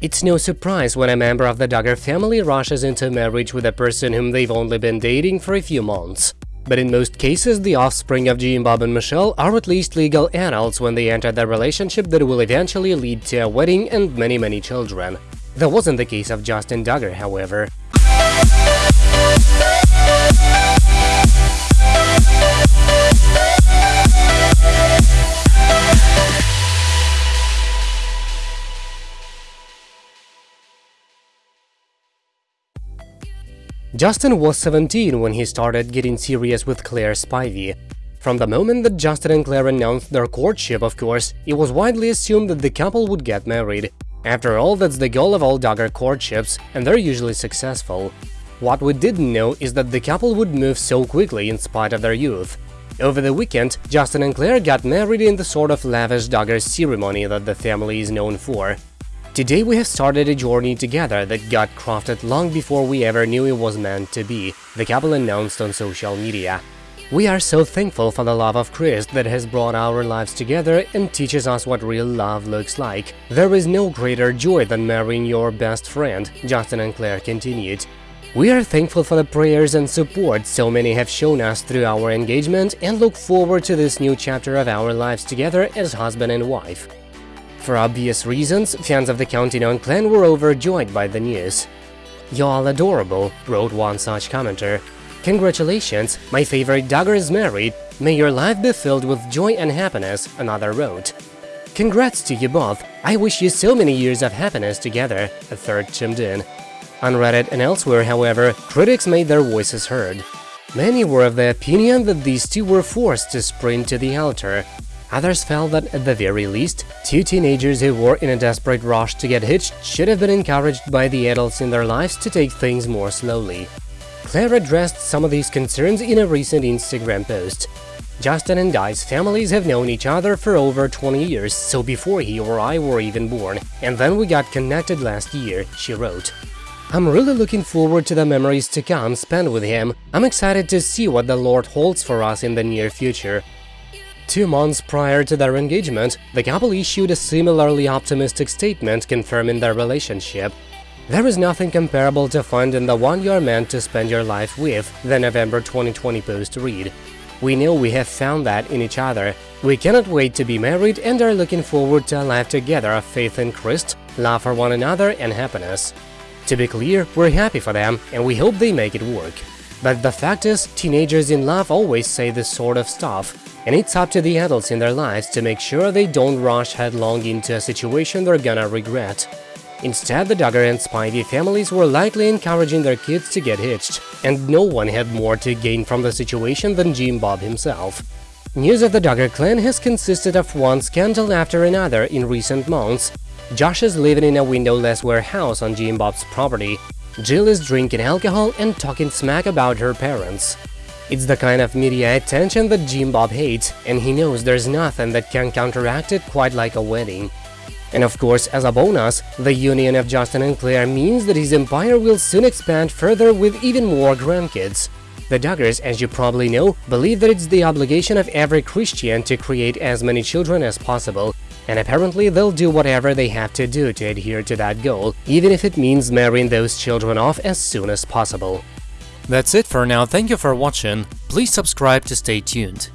It's no surprise when a member of the Duggar family rushes into marriage with a person whom they've only been dating for a few months. But in most cases, the offspring of Jim Bob and Michelle are at least legal adults when they enter the relationship that will eventually lead to a wedding and many many children. That wasn't the case of Justin Duggar, however. Justin was 17 when he started getting serious with Claire Spivey. From the moment that Justin and Claire announced their courtship, of course, it was widely assumed that the couple would get married. After all, that's the goal of all Duggar courtships, and they're usually successful. What we didn't know is that the couple would move so quickly in spite of their youth. Over the weekend, Justin and Claire got married in the sort of lavish Duggar ceremony that the family is known for. Today we have started a journey together that got crafted long before we ever knew it was meant to be, the couple announced on social media. We are so thankful for the love of Christ that has brought our lives together and teaches us what real love looks like. There is no greater joy than marrying your best friend, Justin and Claire continued. We are thankful for the prayers and support so many have shown us through our engagement and look forward to this new chapter of our lives together as husband and wife. For obvious reasons, fans of the Counting On clan were overjoyed by the news. Y'all adorable, wrote one such commenter. Congratulations, my favorite Duggar is married, may your life be filled with joy and happiness, another wrote. Congrats to you both, I wish you so many years of happiness together, a third chimed in. On Reddit and elsewhere, however, critics made their voices heard. Many were of the opinion that these two were forced to sprint to the altar, Others felt that, at the very least, two teenagers who were in a desperate rush to get hitched should have been encouraged by the adults in their lives to take things more slowly. Claire addressed some of these concerns in a recent Instagram post. Justin and I's families have known each other for over 20 years, so before he or I were even born, and then we got connected last year, she wrote. I'm really looking forward to the memories to come spent with him. I'm excited to see what the Lord holds for us in the near future. Two months prior to their engagement, the couple issued a similarly optimistic statement confirming their relationship. There is nothing comparable to find in the one you're meant to spend your life with, the November 2020 post read. We know we have found that in each other. We cannot wait to be married and are looking forward to a life together of faith in Christ, love for one another and happiness. To be clear, we're happy for them and we hope they make it work. But the fact is, teenagers in love always say this sort of stuff, and it's up to the adults in their lives to make sure they don't rush headlong into a situation they're gonna regret. Instead, the Duggar and Spivey families were likely encouraging their kids to get hitched, and no one had more to gain from the situation than Jim Bob himself. News of the Duggar clan has consisted of one scandal after another in recent months. Josh is living in a windowless warehouse on Jim Bob's property. Jill is drinking alcohol and talking smack about her parents. It's the kind of media attention that Jim Bob hates, and he knows there's nothing that can counteract it quite like a wedding. And of course, as a bonus, the union of Justin and Claire means that his empire will soon expand further with even more grandkids. The Duggars, as you probably know, believe that it's the obligation of every Christian to create as many children as possible, and apparently they'll do whatever they have to do to adhere to that goal, even if it means marrying those children off as soon as possible. That's it for now, thank you for watching, please subscribe to stay tuned.